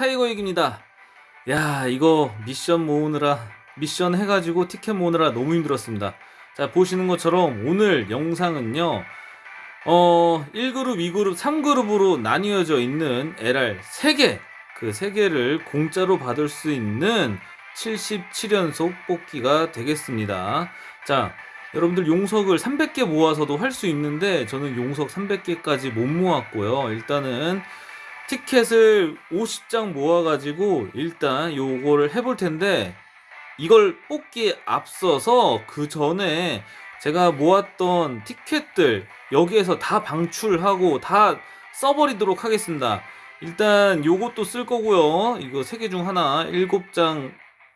타이거익입니다. 야, 이거 미션 모으느라, 미션 해가지고 티켓 모으느라 너무 힘들었습니다. 자, 보시는 것처럼 오늘 영상은요, 어, 1그룹, 2그룹, 3그룹으로 나뉘어져 있는 LR 3개, 그 3개를 공짜로 받을 수 있는 77연속 뽑기가 되겠습니다. 자, 여러분들 용석을 300개 모아서도 할 수 있는데 저는 용석 300개까지 못 모았고요. 일단은 티켓을 50장 모아가지고 일단 요거를 해볼 텐데 이걸 뽑기에 앞서서 그 전에 제가 모았던 티켓들 여기에서 다 방출하고 다 써버리도록 하겠습니다. 일단 요것도 쓸 거고요. 이거 3개 중 하나 7장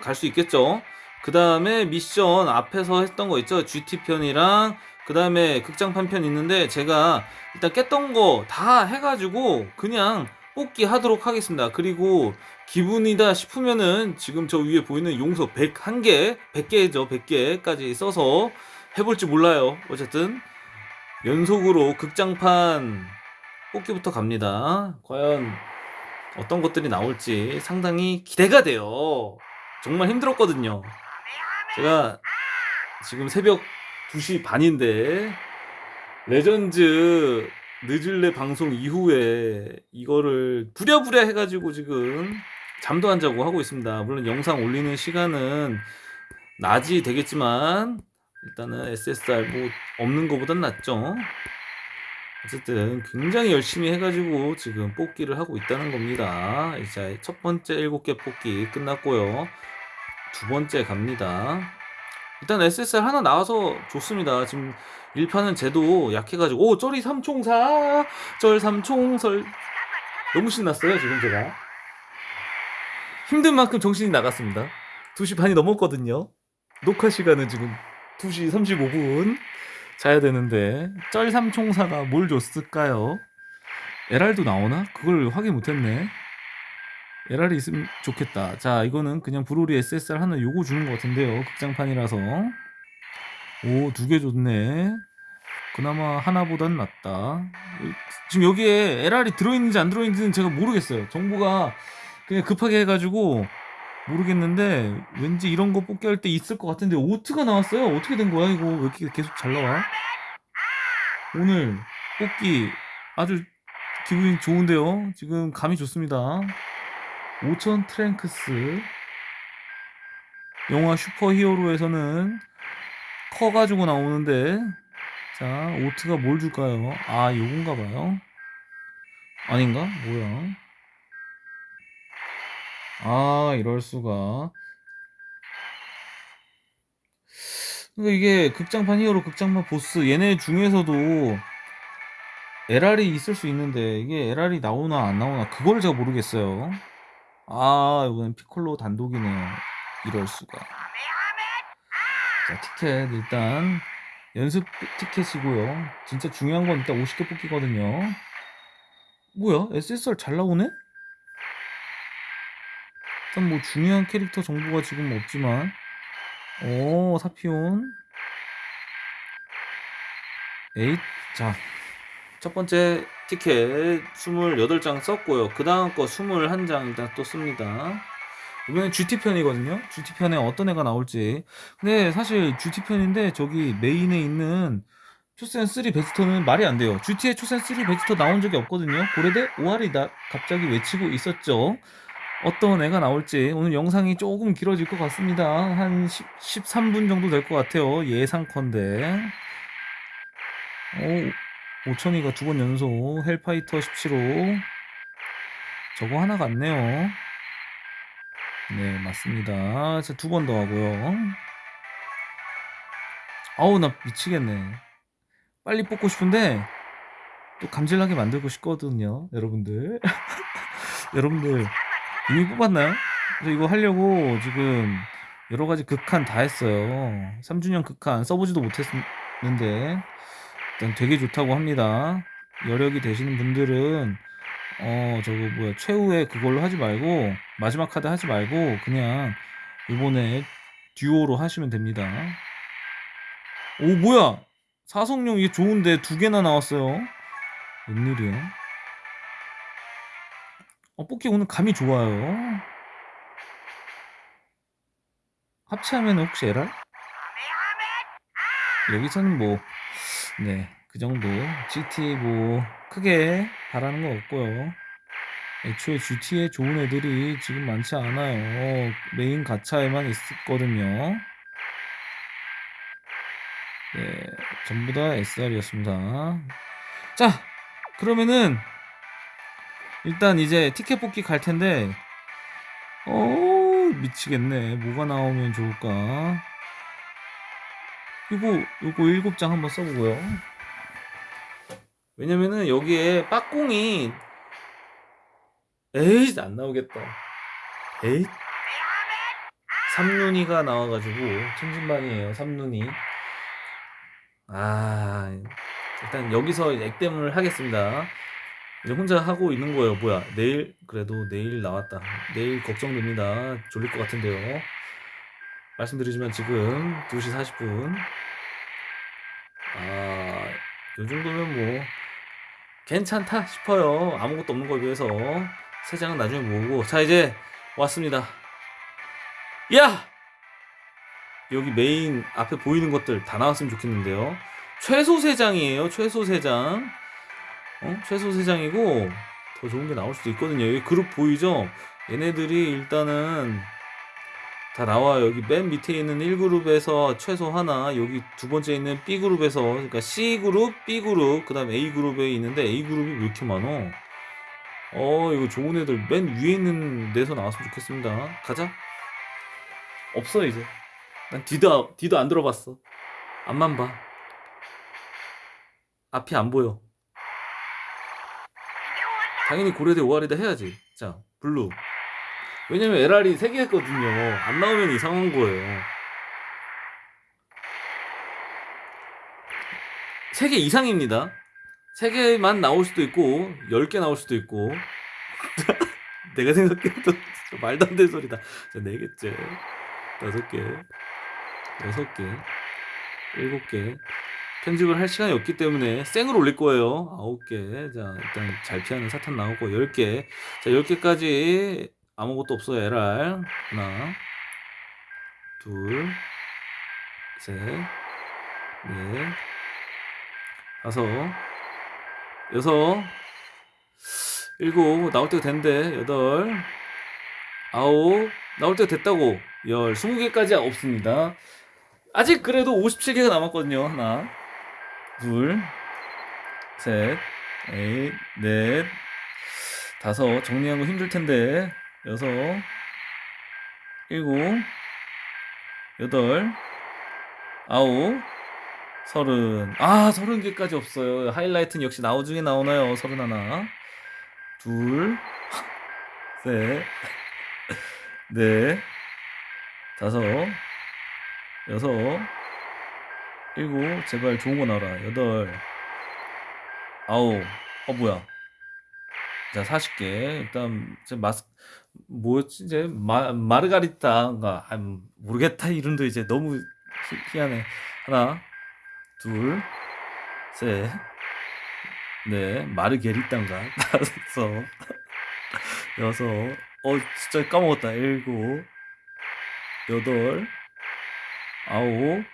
갈 수 있겠죠. 그 다음에 미션 앞에서 했던 거 있죠. GT 편이랑 그 다음에 극장판 편 있는데 제가 일단 깼던 거 다 해가지고 그냥 뽑기 하도록 하겠습니다. 그리고 기분이다 싶으면은 지금 저 위에 보이는 용서 101개, 100개죠. 100개까지 써서 해볼지 몰라요. 어쨌든 연속으로 극장판 뽑기부터 갑니다. 과연 어떤 것들이 나올지 상당히 기대가 돼요. 정말 힘들었거든요. 제가 지금 새벽 2시 반인데 레전즈 늦을래 방송 이후에 이거를 부랴부랴 해가지고 지금 잠도 안 자고 하고 있습니다. 물론 영상 올리는 시간은 낮이 되겠지만 일단은 SSR 뭐 없는 것보단 낫죠. 어쨌든 굉장히 열심히 해가지고 지금 뽑기를 하고 있다는 겁니다. 이제 첫 번째 7개 뽑기 끝났고요. 두 번째 갑니다. 일단 SSR 하나 나와서 좋습니다. 지금 1판은 쟤도 약해가지고 오 쩌리 삼총사 쩔 삼총설 너무 신났어요 지금 제가. 힘든 만큼 정신이 나갔습니다. 2시 반이 넘었거든요. 녹화 시간은 지금 2시 35분. 자야 되는데 쩔 삼총사가 뭘 줬을까요? LR도 나오나? 그걸 확인 못했네. LR이 있으면 좋겠다. 자 이거는 그냥 브로리 SSR 하나 요거 주는 것 같은데요. 극장판이라서. 오 두개 좋네 그나마 하나보단 낫다. 지금 여기에 LR이 들어있는지 안 들어있는지는 제가 모르겠어요. 정보가 그냥 급하게 해가지고 모르겠는데 왠지 이런 거 뽑기 할 때 있을 것 같은데 오트가 나왔어요. 어떻게 된 거야? 이거 왜 이렇게 계속 잘 나와? 오늘 뽑기 아주 기분이 좋은데요? 지금 감이 좋습니다. 5천 트랭크스. 영화 슈퍼히어로에서는 커가지고 나오는데 자 오트가 뭘 줄까요? 아 요건가 봐요. 아닌가? 뭐야? 아 이럴 수가. 그러니까 이게 극장판 히어로 극장판 보스 얘네 중에서도 LR이 있을 수 있는데 이게 LR이 나오나 안 나오나 그걸 제가 모르겠어요. 아 이건 피콜로 단독이네요. 이럴 수가. 자 티켓 일단 연습 티켓이고요. 진짜 중요한 건 일단 50개 뽑기거든요. 뭐야? SSR 잘 나오네? 일단 뭐 중요한 캐릭터 정보가 지금 없지만. 오 사피온. 에잇. 자 첫 번째 티켓 28장 썼고요. 그 다음 거 21장 일단 또 씁니다 이번엔 GT편이거든요. GT편에 어떤 애가 나올지. 근데 사실 GT편인데 저기 메인에 있는 초사3 베지터는 말이 안 돼요. GT에 초사3 베지터 나온 적이 없거든요. 고래대 오알이 나 갑자기 외치고 있었죠. 어떤 애가 나올지. 오늘 영상이 조금 길어질 것 같습니다. 한 10, 13분 정도 될 것 같아요. 예상컨대. 오 5천이가 두 번 연속 헬파이터 17호. 저거 하나 같네요 네 맞습니다. 두번 더 하고요. 아우 나 미치겠네. 빨리 뽑고 싶은데 또 감질나게 만들고 싶거든요 여러분들. 여러분들 이미 뽑았나요? 그래서 이거 하려고 지금 여러가지 극한 다 했어요. 3주년 극한 써보지도 못했는데 일단 되게 좋다고 합니다. 여력이 되시는 분들은 어 저거 뭐야 최후의 그걸로 하지 말고 마지막 카드 하지 말고 그냥 이번에 듀오로 하시면 됩니다 오 뭐야 사성용 이게 좋은데 두 개나 나왔어요 웬일이야 어, 뽑기 오늘 감이 좋아요. 합체하면 혹시 에랄? 여기서는 뭐, 네, 그 정도. GT 뭐, 크게 바라는 거 없고요. 애초에 GT에 좋은 애들이 지금 많지 않아요. 메인 가차에만 있었거든요. 네, 전부 다 SR이었습니다. 자, 그러면은, 일단 이제 티켓 뽑기 갈 텐데, 어, 미치겠네. 뭐가 나오면 좋을까? 이거, 이거 일곱 장 한번 써보고요. 왜냐면은 여기에 빠꽁이, 에이, 안 나오겠다. 에이? 삼눈이가 나와가지고, 천진반이에요, 삼눈이. 아, 일단 여기서 액땜을 하겠습니다. 이제 혼자 하고 있는 거예요. 뭐야, 내일, 그래도 내일 나왔다. 내일 걱정됩니다. 졸릴 것 같은데요. 말씀드리지만 지금 2시 40분. 아, 요 정도면 뭐, 괜찮다 싶어요. 아무것도 없는 거에 비해서. 세 장은 나중에 모으고. 자, 이제 왔습니다. 야! 여기 메인 앞에 보이는 것들 다 나왔으면 좋겠는데요. 최소 3장이에요. 최소 3장. 어? 최소 3장이고 더 좋은 게 나올 수도 있거든요. 여기 그룹 보이죠? 얘네들이 일단은 다 나와요. 여기 맨 밑에 있는 1그룹에서 최소 하나, 여기 두 번째 있는 B그룹에서, 그러니까 C그룹, B그룹, 그 다음 A그룹에 있는데 A그룹이 왜 이렇게 많어? 어, 이거 좋은 애들 맨 위에 있는 데서 나왔으면 좋겠습니다. 가자. 없어, 이제. 난 뒤도, 뒤도 안 들어봤어. 앞만 봐. 앞이 안 보여. 당연히 고려대 오아리다 해야지. 자, 블루. 왜냐면 LR이 3개 했거든요. 안 나오면 이상한 거예요. 3개 이상입니다. 3개만 나올 수도 있고, 10개 나올 수도 있고. 내가 생각해도 말도 안 되는 소리다. 자, 4개째. 5개. 6개. 7개. 편집을 할 시간이 없기 때문에 생으로 올릴 거예요. 9개. 자, 일단 잘 피하는 사탄 나오고 10개. 자, 10개까지 아무것도 없어요. LR. 하나, 둘, 셋, 넷, 다섯, 여섯, 일곱, 나올 때가 됐는데, 여덟, 아홉, 나올 때가 됐다고. 열, 스무 개까지 없습니다. 아직 그래도 57개가 남았거든요. 하나, 둘, 셋, 넷, 넷, 다섯. 정리하는 거 힘들 텐데. 여섯, 일곱, 여덟, 아홉, 서른. 아, 서른 개까지 없어요. 하이라이트는 역시 나중에 나오나요? 서른 하나, 둘, 셋, 넷, 다섯, 여섯, 일곱, 제발 좋은 거 나와라. 여덟, 아홉, 어, 뭐야. 자, 40개. 일단, 이제 마스, 뭐였지? 이제, 마, 마르가리타인가. 아, 모르겠다. 이름도 이제 너무 희, 희한해. 하나, 둘, 셋, 넷, 마르게리타인가. 다섯, 여섯, 어, 진짜 까먹었다. 일곱, 여덟, 아홉,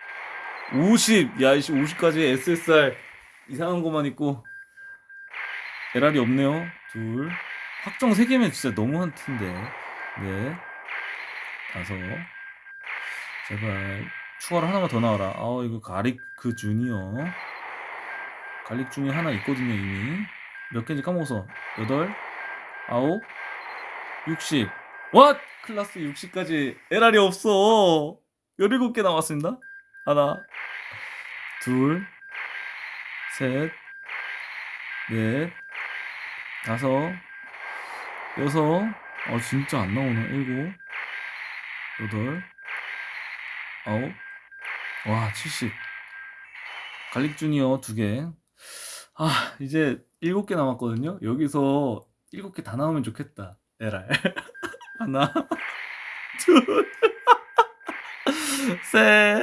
50. 야, 이씨, 50까지 SSR 이상한 것만 있고, LR이 없네요. 둘. 확정 3개면 진짜 너무한 텐데. 네. 다섯. 제발. 추가로 하나만 더 나와라. 아, 이거 가릭 그 주니어. 갈릭 중에 하나 있거든요, 이미. 몇 개인지 까먹어서. 여덟. 아홉. 60. 왓! 클라스 60까지 LR이 없어. 17개 남았습니다. 하나. 둘. 셋. 넷. 다섯, 여섯, 어, 진짜 안 나오네. 일곱, 여덟, 아홉, 와, 70. 갈릭 주니어 두 개. 아, 이제 일곱 개 남았거든요. 여기서 일곱 개다 나오면 좋겠다. LR. 하나, 둘, 셋.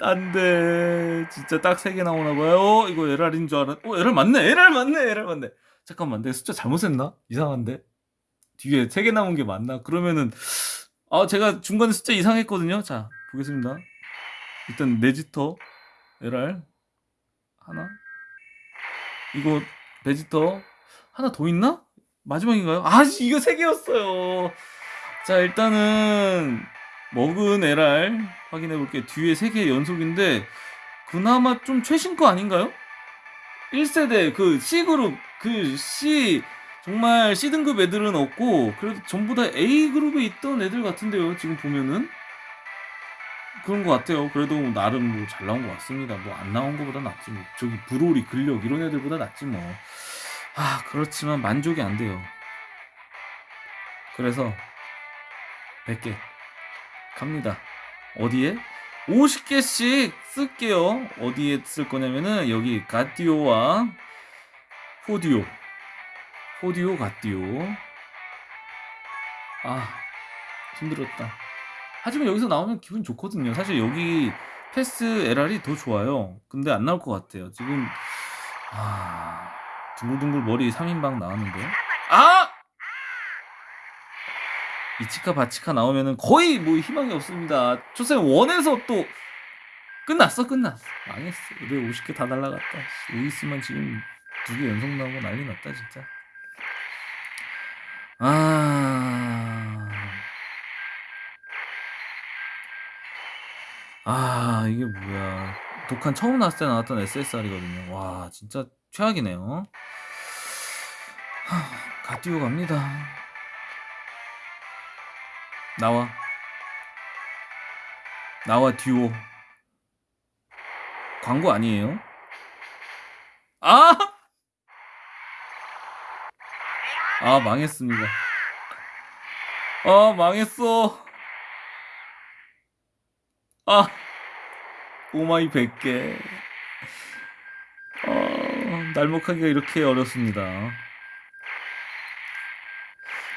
안 돼. 진짜 딱세개 나오나 봐요. 어, 이거 LR인 줄 알았. 어, LR 맞네. LR 맞네. LR 맞네. 잠깐만, 내가 숫자 잘못 했나? 이상한데? 뒤에 세개 남은 게 맞나? 그러면은 아 제가 중간에 숫자 이상했거든요. 자 보겠습니다. 일단 네지터 LR 하나 이거 베지터 하나 더 있나? 마지막인가요? 아 이거 세 개였어요. 자 일단은 먹은 LR 확인해 볼게요. 뒤에 세 개 연속인데 그나마 좀 최신 거 아닌가요? 1세대 그 C그룹 그 C 정말 C등급 애들은 없고 그래도 전부 다 A그룹에 있던 애들 같은데요 지금 보면은 그런 것 같아요 그래도 뭐 나름 뭐 잘 나온 것 같습니다 뭐 안 나온 것보다 낫지 뭐 저기 브로리 근력 이런 애들보다 낫지 뭐 아 그렇지만 만족이 안 돼요 그래서 100개 갑니다 어디에? 50개씩 쓸게요. 어디에 쓸 거냐면은 여기 가디오와 포디오. 포디오 가디오. 아, 힘들었다. 하지만 여기서 나오면 기분 좋거든요. 사실 여기 패스 LR이 더 좋아요. 근데 안 나올 것 같아요. 지금 아, 둥글둥글 머리 3인방 나왔는데. 아! 이치카 바치카 나오면은 거의 뭐 희망이 없습니다. 초생 원에서 또 끝났어 끝났어 망했어. 왜 50개 다 날라갔다. 씨, 루이스만 지금 두 개 연속 나오고 난리 났다 진짜. 아. 아, 이게 뭐야. 독한 처음 나왔을 때 나왔던 SSR이거든요. 와, 진짜 최악이네요. 하, 가디오 갑니다. 나와. 나와 듀오. 광고 아니에요? 아! 아, 망했습니다. 아, 망했어. 아, 오마이 100개. 어, 날먹하기가 이렇게 어렵습니다.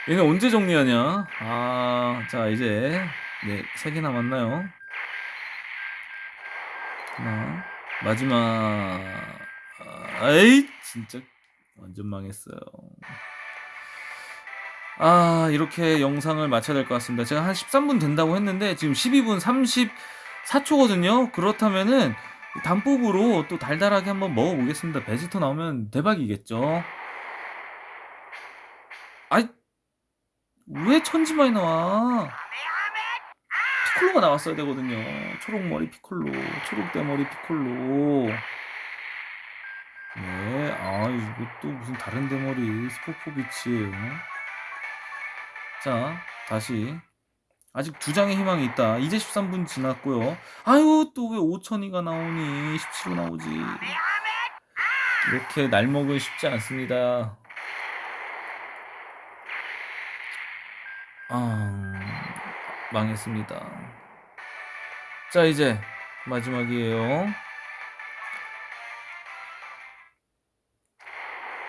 얘네 언제 정리하냐? 아, 자, 이제, 네, 세개 남았나요? 하나, 마지막, 아, 에이, 진짜, 완전 망했어요. 아, 이렇게 영상을 마쳐야 될 것 같습니다. 제가 한 13분 된다고 했는데, 지금 12분 34초거든요? 그렇다면은, 단법으로 또 달달하게 한번 먹어보겠습니다. 베지터 나오면 대박이겠죠? 아이, 왜 천지만이 나와? 피콜로가 나왔어야 되거든요. 초록머리 피콜로, 초록대머리 피콜로. 네, 아, 이것도 무슨 다른 대머리 스포포비치예요. 자, 다시. 아직 두 장의 희망이 있다. 이제 13분 지났고요. 아유, 또 왜 5천이가 나오니? 17로 나오지. 이렇게 날먹은 쉽지 않습니다. 아, 망했습니다. 자, 이제 마지막이에요.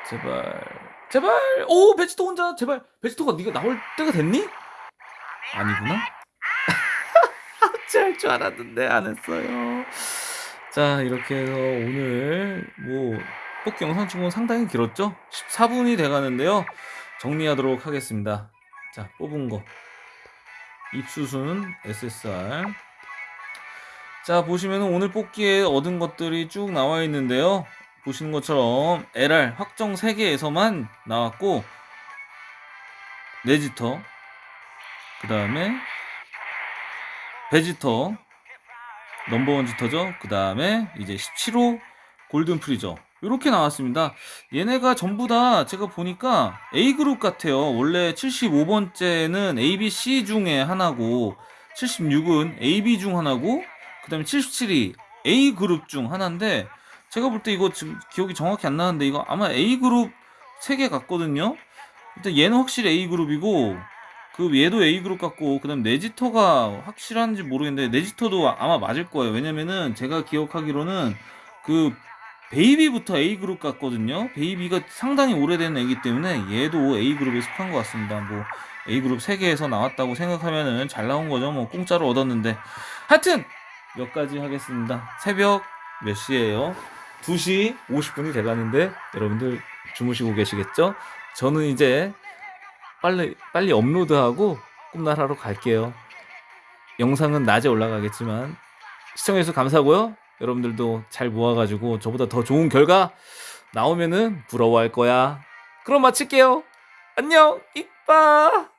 제발, 제발, 오, 베지터 혼자, 제발, 베지터가 네가 나올 때가 됐니? 아니구나. 어찌할 줄 알았는데 안 했어요. 자, 이렇게 해서 오늘 뭐 뽑기 영상 찍은 건 상당히 길었죠? 14분이 돼가는데요. 정리하도록 하겠습니다. 자, 뽑은 거. 입수순 SSR. 자, 보시면 오늘 뽑기에 얻은 것들이 쭉 나와 있는데요. 보시는 것처럼 LR 확정 3개에서만 나왔고, 네지터, 그 다음에 베지터, 넘버원 지터죠. 그 다음에 이제 17호 골든 프리저. 이렇게 나왔습니다. 얘네가 전부 다 제가 보니까 A그룹 같아요. 원래 75번째는 ABC 중에 하나고 76은 AB 중 하나고 그 다음에 77이 A그룹 중 하나인데 제가 볼 때 이거 지금 기억이 정확히 안 나는데 이거 아마 A그룹 3개 같거든요. 일단 얘는 확실히 A그룹이고 그 얘도 A그룹 같고 그 다음 네지터가 확실한지 모르겠는데 네지터도 아마 맞을 거예요. 왜냐면은 제가 기억하기로는 그 베이비부터 A그룹 같거든요. 베이비가 상당히 오래된 애기 때문에 얘도 A그룹에 속한 것 같습니다. 뭐 A그룹 3개에서 나왔다고 생각하면은 잘 나온 거죠. 뭐 공짜로 얻었는데. 하여튼 몇 가지 하겠습니다. 새벽 몇 시에요? 2시 50분이 돼가는데 여러분들 주무시고 계시겠죠? 저는 이제 빨리 빨리 업로드하고 꿈나라로 갈게요. 영상은 낮에 올라가겠지만 시청해주셔서 감사하고요. 여러분들도 잘 모아가지고 저보다 더 좋은 결과 나오면은 부러워할 거야. 그럼 마칠게요. 안녕, 이빠.